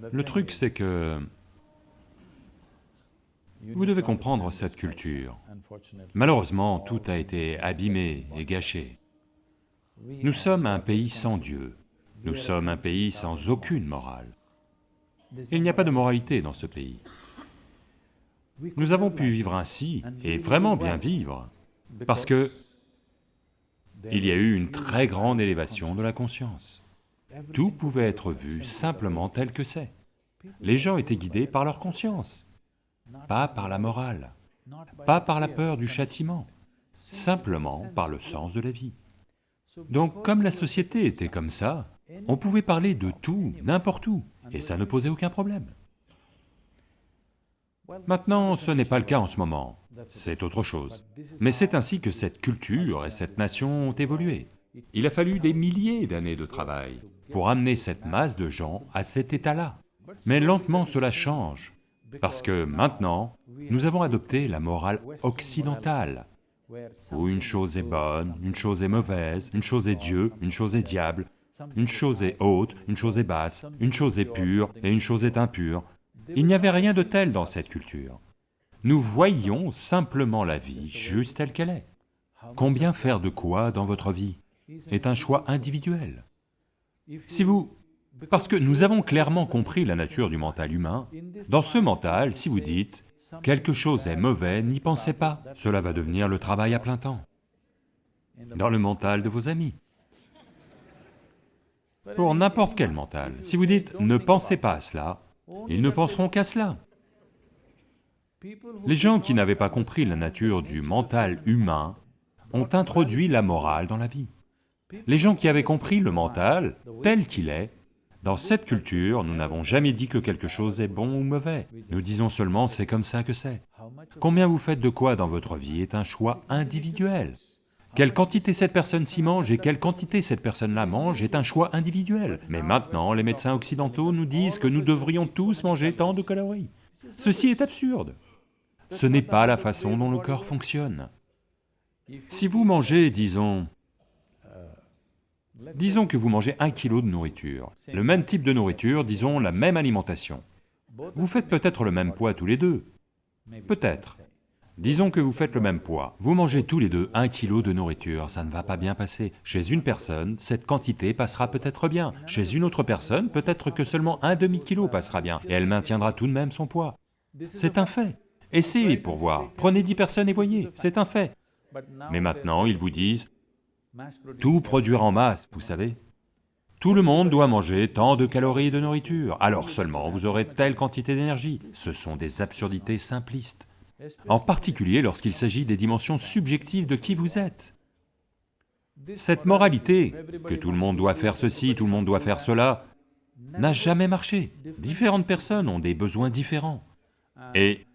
Le truc c'est que vous devez comprendre cette culture. Malheureusement, tout a été abîmé et gâché. Nous sommes un pays sans Dieu, nous sommes un pays sans aucune morale. Il n'y a pas de moralité dans ce pays. Nous avons pu vivre ainsi, et vraiment bien vivre, parce que il y a eu une très grande élévation de la conscience. Tout pouvait être vu simplement tel que c'est. Les gens étaient guidés par leur conscience pas par la morale, pas par la peur du châtiment, simplement par le sens de la vie. Donc comme la société était comme ça, on pouvait parler de tout, n'importe où, et ça ne posait aucun problème. Maintenant, ce n'est pas le cas en ce moment, c'est autre chose. Mais c'est ainsi que cette culture et cette nation ont évolué. Il a fallu des milliers d'années de travail pour amener cette masse de gens à cet état-là. Mais lentement cela change, parce que maintenant, nous avons adopté la morale occidentale, où une chose est bonne, une chose est mauvaise, une chose est Dieu, une chose est diable, une chose est haute, une chose est basse, une chose est pure et une chose est impure. Il n'y avait rien de tel dans cette culture. Nous voyions simplement la vie juste telle qu'elle est. Combien faire de quoi dans votre vie est un choix individuel. Si vous parce que nous avons clairement compris la nature du mental humain. Dans ce mental, si vous dites « quelque chose est mauvais, n'y pensez pas, cela va devenir le travail à plein temps » dans le mental de vos amis. Pour n'importe quel mental, si vous dites « ne pensez pas à cela », ils ne penseront qu'à cela. Les gens qui n'avaient pas compris la nature du mental humain ont introduit la morale dans la vie. Les gens qui avaient compris le mental tel qu'il est dans cette culture, nous n'avons jamais dit que quelque chose est bon ou mauvais, nous disons seulement c'est comme ça que c'est. Combien vous faites de quoi dans votre vie est un choix individuel. Quelle quantité cette personne s'y mange et quelle quantité cette personne-là mange est un choix individuel. Mais maintenant, les médecins occidentaux nous disent que nous devrions tous manger tant de calories. Ceci est absurde. Ce n'est pas la façon dont le corps fonctionne. Si vous mangez, disons, Disons que vous mangez un kilo de nourriture, le même type de nourriture, disons la même alimentation. Vous faites peut-être le même poids tous les deux, peut-être. Disons que vous faites le même poids, vous mangez tous les deux un kilo de nourriture, ça ne va pas bien passer. Chez une personne, cette quantité passera peut-être bien, chez une autre personne, peut-être que seulement un demi-kilo passera bien, et elle maintiendra tout de même son poids. C'est un fait. Essayez pour voir, prenez dix personnes et voyez, c'est un fait. Mais maintenant, ils vous disent, tout produire en masse, vous savez. Tout le monde doit manger tant de calories de nourriture, alors seulement vous aurez telle quantité d'énergie. Ce sont des absurdités simplistes, en particulier lorsqu'il s'agit des dimensions subjectives de qui vous êtes. Cette moralité, que tout le monde doit faire ceci, tout le monde doit faire cela, n'a jamais marché. Différentes personnes ont des besoins différents. Et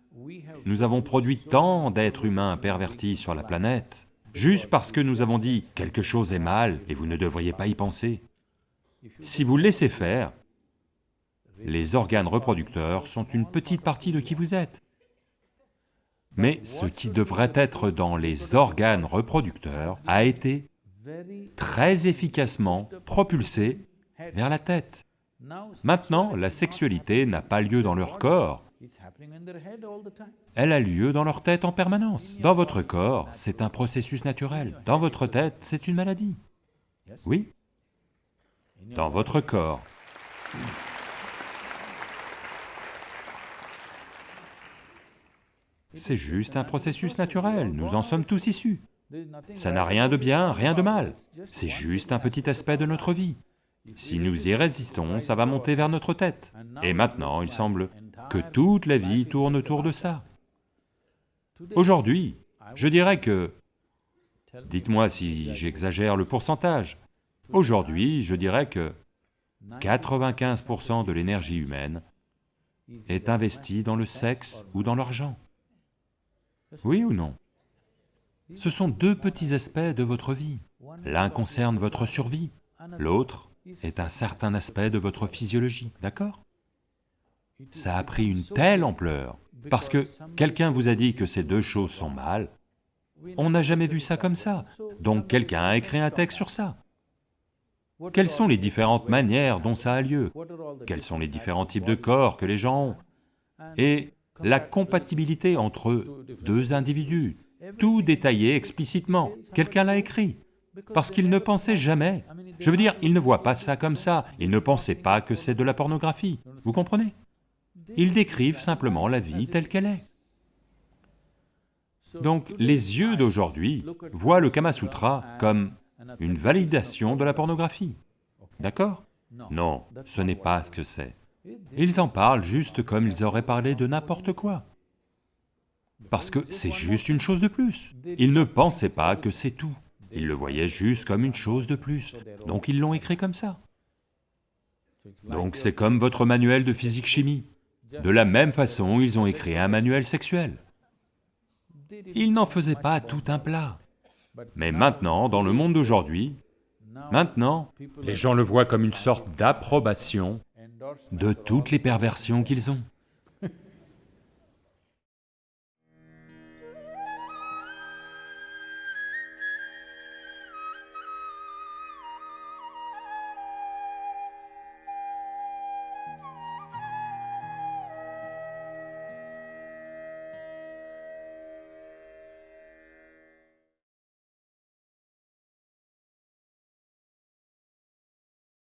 nous avons produit tant d'êtres humains pervertis sur la planète juste parce que nous avons dit quelque chose est mal et vous ne devriez pas y penser. Si vous laissez faire, les organes reproducteurs sont une petite partie de qui vous êtes. Mais ce qui devrait être dans les organes reproducteurs a été très efficacement propulsé vers la tête. Maintenant, la sexualité n'a pas lieu dans leur corps, elle a lieu dans leur tête en permanence. Dans votre corps, c'est un processus naturel. Dans votre tête, c'est une maladie. Oui Dans votre corps. C'est juste un processus naturel, nous en sommes tous issus. Ça n'a rien de bien, rien de mal, c'est juste un petit aspect de notre vie. Si nous y résistons, ça va monter vers notre tête. Et maintenant, il semble que toute la vie tourne autour de ça. Aujourd'hui, je dirais que... Dites-moi si j'exagère le pourcentage. Aujourd'hui, je dirais que 95% de l'énergie humaine est investie dans le sexe ou dans l'argent. Oui ou non? Ce sont deux petits aspects de votre vie. L'un concerne votre survie, l'autre est un certain aspect de votre physiologie, d'accord? Ça a pris une telle ampleur, parce que quelqu'un vous a dit que ces deux choses sont mal, on n'a jamais vu ça comme ça, donc quelqu'un a écrit un texte sur ça. Quelles sont les différentes manières dont ça a lieu? Quels sont les différents types de corps que les gens ont? Et la compatibilité entre deux individus, tout détaillé explicitement. Quelqu'un l'a écrit, parce qu'il ne pensait jamais. Je veux dire, il ne voit pas ça comme ça, il ne pensait pas que c'est de la pornographie, vous comprenez? Ils décrivent simplement la vie telle qu'elle est. Donc les yeux d'aujourd'hui voient le Kama Sutra comme une validation de la pornographie, d'accord? Non, ce n'est pas ce que c'est. Ils en parlent juste comme ils auraient parlé de n'importe quoi. Parce que c'est juste une chose de plus. Ils ne pensaient pas que c'est tout. Ils le voyaient juste comme une chose de plus, donc ils l'ont écrit comme ça. Donc c'est comme votre manuel de physique-chimie. De la même façon, ils ont écrit un manuel sexuel. Ils n'en faisaient pas tout un plat. Mais maintenant, dans le monde d'aujourd'hui, maintenant, les gens le voient comme une sorte d'approbation de toutes les perversions qu'ils ont.